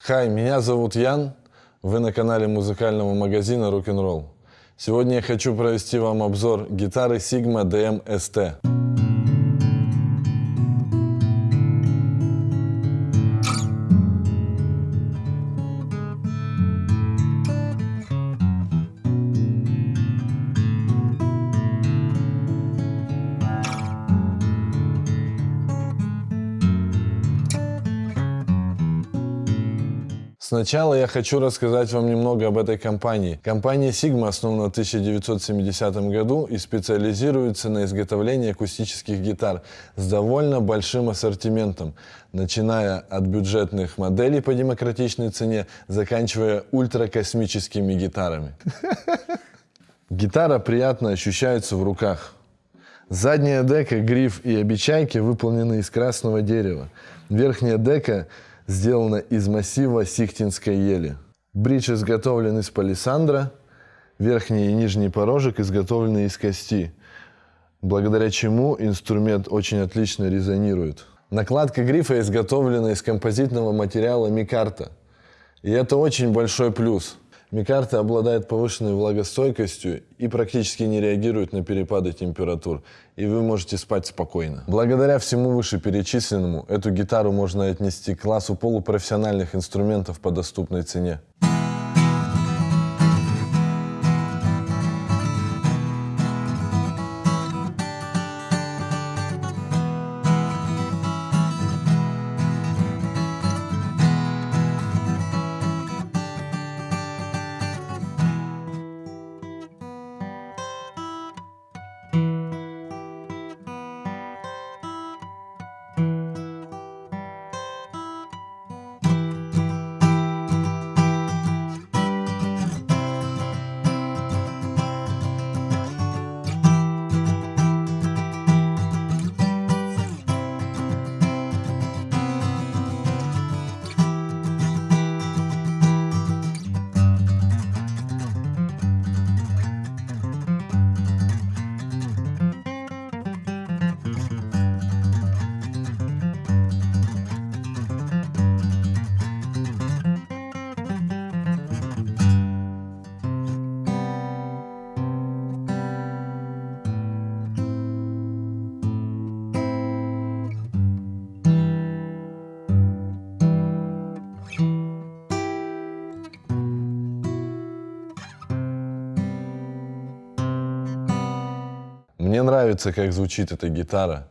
Хай, меня зовут Ян, вы на канале музыкального магазина Rock'n'Roll. Сегодня я хочу провести вам обзор гитары Sigma DM ST. Сначала я хочу рассказать вам немного об этой компании. Компания Sigma основана в 1970 году и специализируется на изготовлении акустических гитар с довольно большим ассортиментом, начиная от бюджетных моделей по демократичной цене, заканчивая ультракосмическими гитарами. Гитара приятно ощущается в руках. Задняя дека, гриф и обечайки выполнены из красного дерева. Верхняя дека сделана из массива сихтинской ели. Бридж изготовлен из палисандра, верхний и нижний порожек изготовлены из кости, благодаря чему инструмент очень отлично резонирует. Накладка грифа изготовлена из композитного материала микарта. И это очень большой плюс – Микарта обладает повышенной влагостойкостью и практически не реагирует на перепады температур, и вы можете спать спокойно. Благодаря всему вышеперечисленному, эту гитару можно отнести к классу полупрофессиональных инструментов по доступной цене. Мне нравится, как звучит эта гитара.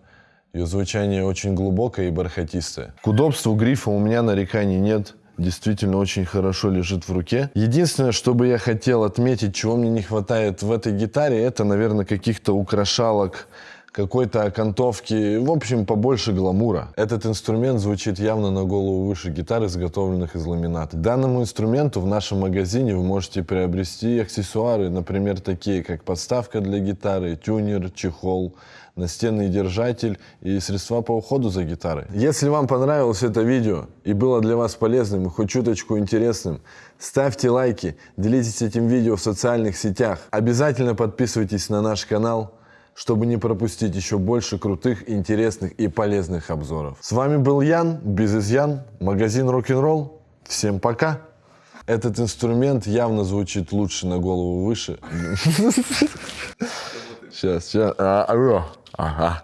Ее звучание очень глубокое и бархатистое. К удобству грифа у меня нареканий нет. Действительно очень хорошо лежит в руке. Единственное, что бы я хотел отметить, чего мне не хватает в этой гитаре, это, наверное, каких-то украшалок, какой-то окантовки, в общем, побольше гламура. Этот инструмент звучит явно на голову выше гитар, изготовленных из ламината. Данному инструменту в нашем магазине вы можете приобрести аксессуары, например, такие как подставка для гитары, тюнер, чехол, настенный держатель и средства по уходу за гитарой. Если вам понравилось это видео и было для вас полезным и хоть чуточку интересным, ставьте лайки, делитесь этим видео в социальных сетях. Обязательно подписывайтесь на наш канал, чтобы не пропустить еще больше крутых, интересных и полезных обзоров. С вами был Ян, без изъян, магазин рок-н-ролл. Всем пока! Этот инструмент явно звучит лучше на голову выше. Сейчас, сейчас. Ага.